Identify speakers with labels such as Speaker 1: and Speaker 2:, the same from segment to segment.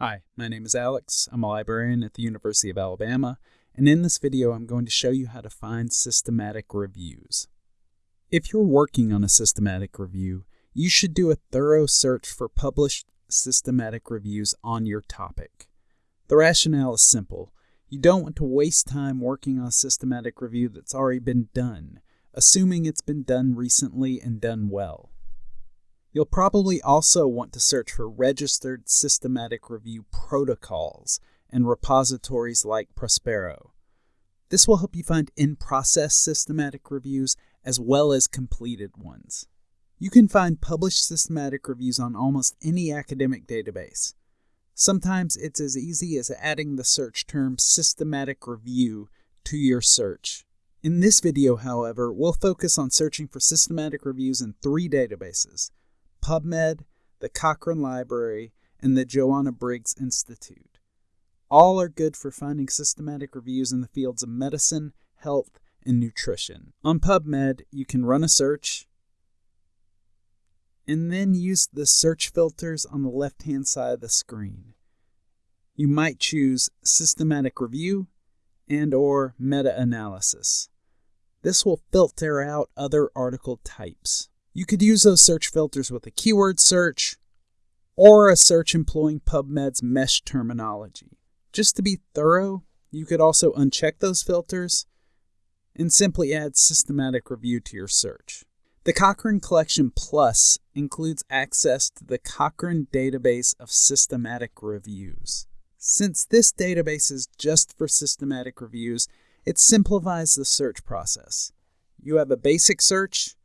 Speaker 1: Hi, my name is Alex. I'm a librarian at the University of Alabama, and in this video I'm going to show you how to find systematic reviews. If you're working on a systematic review, you should do a thorough search for published systematic reviews on your topic. The rationale is simple. You don't want to waste time working on a systematic review that's already been done, assuming it's been done recently and done well. You'll probably also want to search for registered systematic review protocols in repositories like Prospero. This will help you find in-process systematic reviews as well as completed ones. You can find published systematic reviews on almost any academic database. Sometimes it's as easy as adding the search term systematic review to your search. In this video, however, we'll focus on searching for systematic reviews in three databases, PubMed, the Cochrane Library, and the Joanna Briggs Institute. All are good for finding systematic reviews in the fields of medicine, health, and nutrition. On PubMed, you can run a search and then use the search filters on the left hand side of the screen. You might choose systematic review and or meta-analysis. This will filter out other article types. You could use those search filters with a keyword search or a search employing PubMed's MeSH terminology. Just to be thorough, you could also uncheck those filters and simply add systematic review to your search. The Cochrane Collection Plus includes access to the Cochrane database of systematic reviews. Since this database is just for systematic reviews, it simplifies the search process. You have a basic search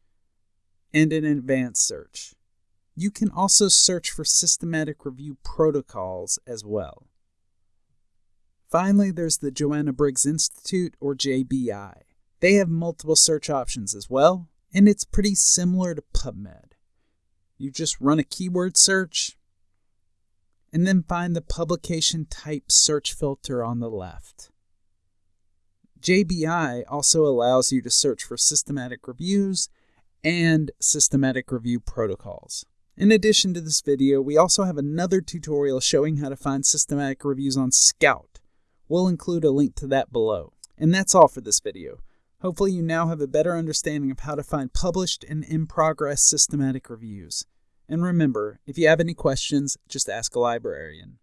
Speaker 1: and an advanced search. You can also search for systematic review protocols as well. Finally, there's the Joanna Briggs Institute, or JBI. They have multiple search options as well, and it's pretty similar to PubMed. You just run a keyword search, and then find the publication type search filter on the left. JBI also allows you to search for systematic reviews and systematic review protocols. In addition to this video, we also have another tutorial showing how to find systematic reviews on Scout. We'll include a link to that below. And that's all for this video. Hopefully you now have a better understanding of how to find published and in-progress systematic reviews. And remember, if you have any questions, just ask a librarian.